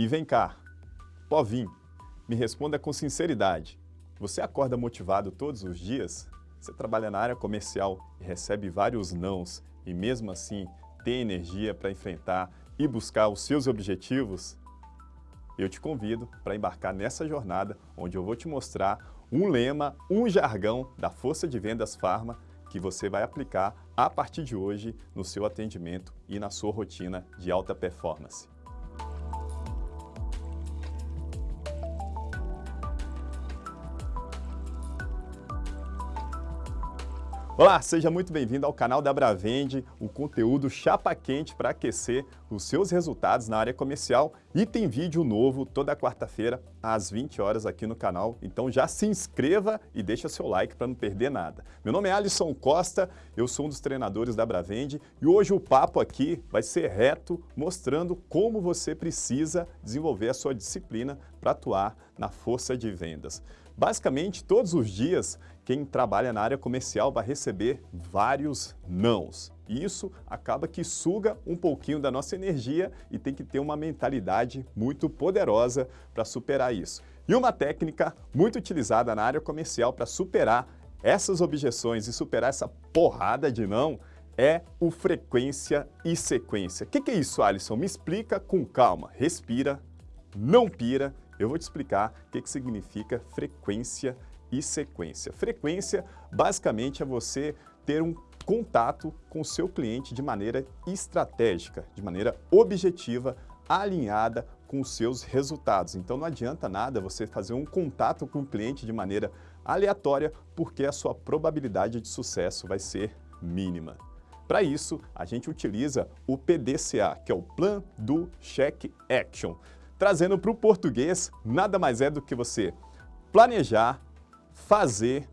E vem cá, povinho, me responda com sinceridade. Você acorda motivado todos os dias? Você trabalha na área comercial e recebe vários nãos e mesmo assim tem energia para enfrentar e buscar os seus objetivos? Eu te convido para embarcar nessa jornada onde eu vou te mostrar um lema, um jargão da Força de Vendas Pharma que você vai aplicar a partir de hoje no seu atendimento e na sua rotina de alta performance. Olá, seja muito bem-vindo ao canal da Bravende, o conteúdo chapa quente para aquecer os seus resultados na área comercial e tem vídeo novo toda quarta-feira às 20 horas aqui no canal, então já se inscreva e deixa seu like para não perder nada. Meu nome é Alisson Costa, eu sou um dos treinadores da Bravende e hoje o papo aqui vai ser reto, mostrando como você precisa desenvolver a sua disciplina para atuar na força de vendas. Basicamente, todos os dias, quem trabalha na área comercial vai receber vários nãos. E isso acaba que suga um pouquinho da nossa energia e tem que ter uma mentalidade muito poderosa para superar isso. E uma técnica muito utilizada na área comercial para superar essas objeções e superar essa porrada de não é o frequência e sequência. O que, que é isso, Alisson? Me explica com calma. Respira, não pira eu vou te explicar o que, que significa frequência e sequência. Frequência, basicamente, é você ter um contato com o seu cliente de maneira estratégica, de maneira objetiva, alinhada com os seus resultados. Então não adianta nada você fazer um contato com o cliente de maneira aleatória, porque a sua probabilidade de sucesso vai ser mínima. Para isso, a gente utiliza o PDCA, que é o Plan do Check Action. Trazendo para o português, nada mais é do que você planejar, fazer,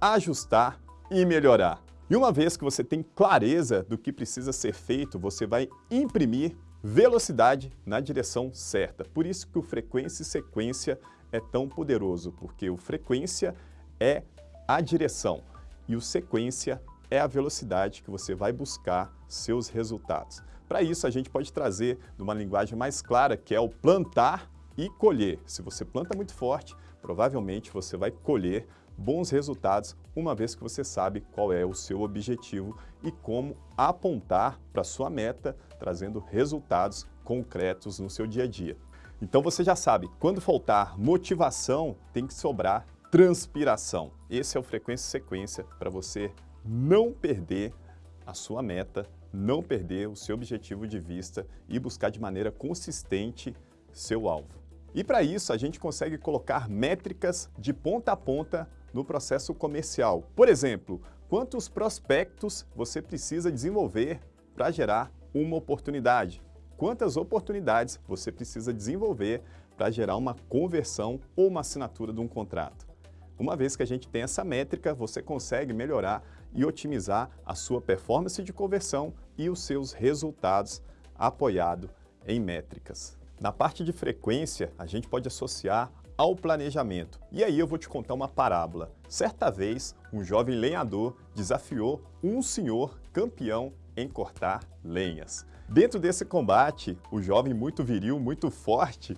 ajustar e melhorar. E uma vez que você tem clareza do que precisa ser feito, você vai imprimir velocidade na direção certa. Por isso que o frequência e sequência é tão poderoso, porque o frequência é a direção e o sequência é a velocidade que você vai buscar seus resultados. Para isso, a gente pode trazer numa linguagem mais clara, que é o plantar e colher. Se você planta muito forte, provavelmente você vai colher bons resultados, uma vez que você sabe qual é o seu objetivo e como apontar para sua meta, trazendo resultados concretos no seu dia a dia. Então você já sabe, quando faltar motivação, tem que sobrar transpiração. Esse é o frequência sequência para você não perder a sua meta não perder o seu objetivo de vista e buscar de maneira consistente seu alvo. E para isso, a gente consegue colocar métricas de ponta a ponta no processo comercial. Por exemplo, quantos prospectos você precisa desenvolver para gerar uma oportunidade? Quantas oportunidades você precisa desenvolver para gerar uma conversão ou uma assinatura de um contrato? Uma vez que a gente tem essa métrica, você consegue melhorar e otimizar a sua performance de conversão e os seus resultados apoiado em métricas. Na parte de frequência, a gente pode associar ao planejamento. E aí eu vou te contar uma parábola. Certa vez, um jovem lenhador desafiou um senhor campeão em cortar lenhas. Dentro desse combate, o jovem muito viril, muito forte,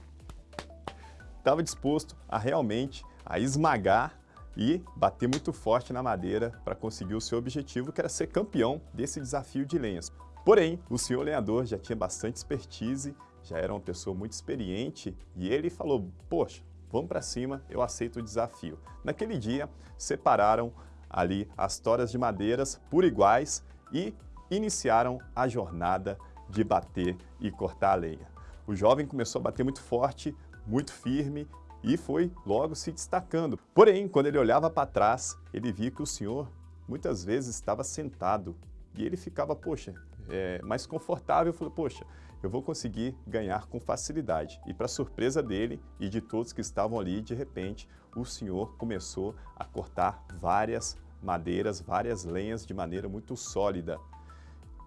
estava disposto a realmente a esmagar e bater muito forte na madeira para conseguir o seu objetivo, que era ser campeão desse desafio de lenhas. Porém, o senhor lenhador já tinha bastante expertise, já era uma pessoa muito experiente e ele falou, poxa, vamos para cima, eu aceito o desafio. Naquele dia, separaram ali as toras de madeiras por iguais e iniciaram a jornada de bater e cortar a lenha. O jovem começou a bater muito forte, muito firme e foi logo se destacando. Porém, quando ele olhava para trás, ele via que o senhor muitas vezes estava sentado e ele ficava, poxa, é, mais confortável, falou, poxa, eu vou conseguir ganhar com facilidade. E para surpresa dele e de todos que estavam ali, de repente, o senhor começou a cortar várias madeiras, várias lenhas de maneira muito sólida.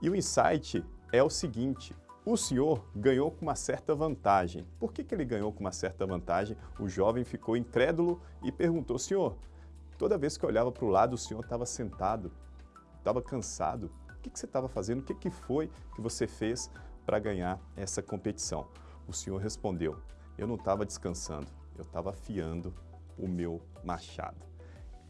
E o insight é o seguinte, o senhor ganhou com uma certa vantagem. Por que, que ele ganhou com uma certa vantagem? O jovem ficou incrédulo e perguntou, senhor, toda vez que eu olhava para o lado, o senhor estava sentado, estava cansado. O que, que você estava fazendo? O que, que foi que você fez para ganhar essa competição? O Senhor respondeu, eu não estava descansando, eu estava afiando o meu machado.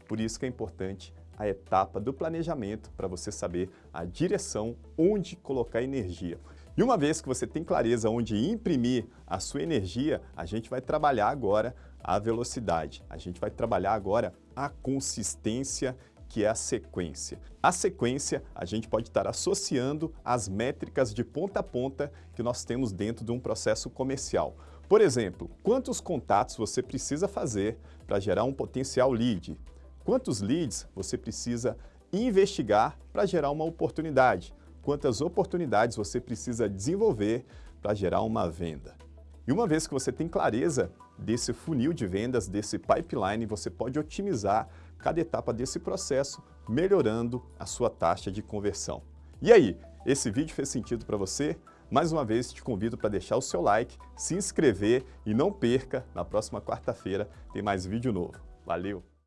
Por isso que é importante a etapa do planejamento para você saber a direção onde colocar energia. E uma vez que você tem clareza onde imprimir a sua energia, a gente vai trabalhar agora a velocidade. A gente vai trabalhar agora a consistência que é a sequência. A sequência a gente pode estar associando às métricas de ponta a ponta que nós temos dentro de um processo comercial. Por exemplo, quantos contatos você precisa fazer para gerar um potencial lead? Quantos leads você precisa investigar para gerar uma oportunidade? Quantas oportunidades você precisa desenvolver para gerar uma venda? E uma vez que você tem clareza desse funil de vendas, desse pipeline, você pode otimizar cada etapa desse processo, melhorando a sua taxa de conversão. E aí, esse vídeo fez sentido para você? Mais uma vez, te convido para deixar o seu like, se inscrever e não perca, na próxima quarta-feira tem mais vídeo novo. Valeu!